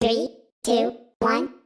Three, two, one.